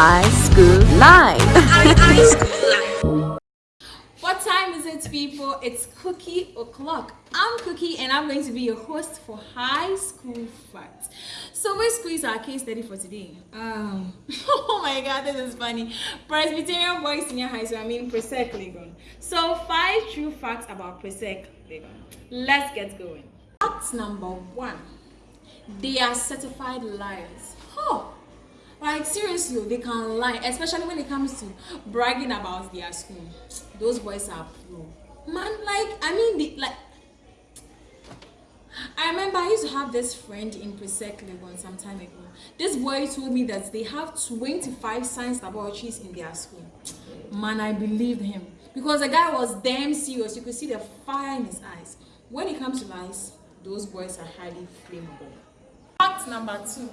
High School Live. What time is it, people? It's Cookie O'Clock. I'm Cookie and I'm going to be your host for High School Facts. So, school is our case study for today? Um, oh my god, this is funny. Presbyterian Boys Senior High School, I mean Presec Legon. So, five true facts about Presec Legon. Let's get going. Fact number one they are certified liars. Oh, like seriously, oh, they can lie, especially when it comes to bragging about their school. Those boys are pro. Man, like I mean, the, like I remember I used to have this friend in Presec Legon some time ago. This boy told me that they have 25 science laboratories in their school. Man, I believed him because the guy was damn serious. You could see the fire in his eyes. When it comes to lies, those boys are highly flammable. Fact number two.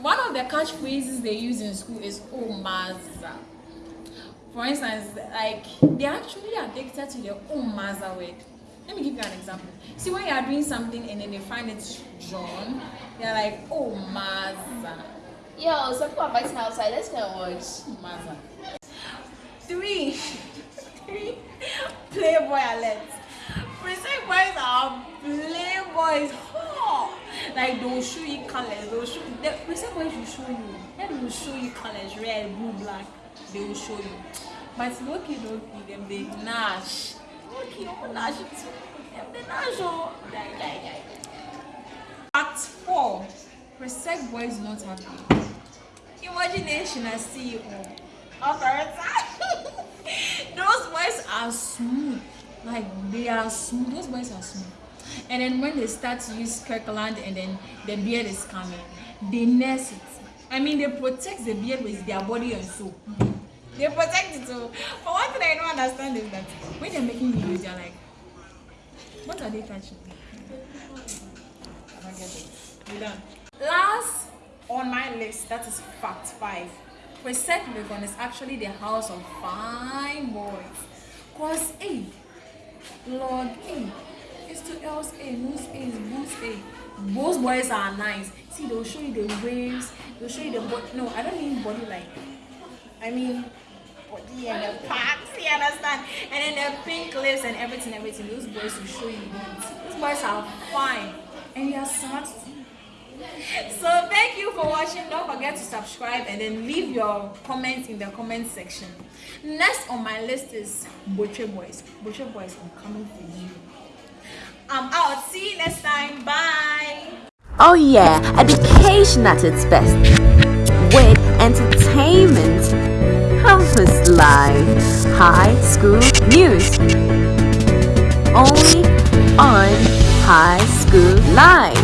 One of the catchphrases they use in school is "Oh maza." For instance, like they're actually addicted to the "Oh maza" word. Let me give you an example. See, when you are doing something and then they find it drawn, they're like "Oh maza." Yo, some people are fighting outside. Let's go watch. Oh, maza. Three. Three. Playboy alert. Presec boys are playboys. Oh. Like they'll show you colors. They'll show the present boys will show you. They will show you colors, red, blue, black. They will show you. But look look them they nash. Loki, oh nash. Them they nash oh. Die, die, die. Fact four. Present boys not happy. Imagination I see you all. Those boys are smooth. Like they are smooth. Those boys are smooth. And then when they start to use Kirkland and then the beard is coming, they nurse it. I mean, they protect the beard with their body and soul. They protect it too. But one thing I don't understand is that when they're making videos, they're like, what are they touching? I don't get it. We done. Last on my list, that is fact five. Presec Legon is actually the house of fine boys. Cause, hey, Lord, hey, it's two L's A, A, A. Those boys are nice. See, they'll show you the waves, they'll show you the body. No, I don't mean body like, I mean body and the parts, you understand? And then the pink lips and everything, everything. Those boys will show you. Those boys are fine. And they are smart. So thank you for watching. Don't forget to subscribe and then leave your comments in the comment section. Next on my list is Butcher Boys. Butcher Boys, I'm coming for you. I'm out. See you next time. Bye. Oh yeah, education at its best. With entertainment, campus life, high school news. Only on High School Live.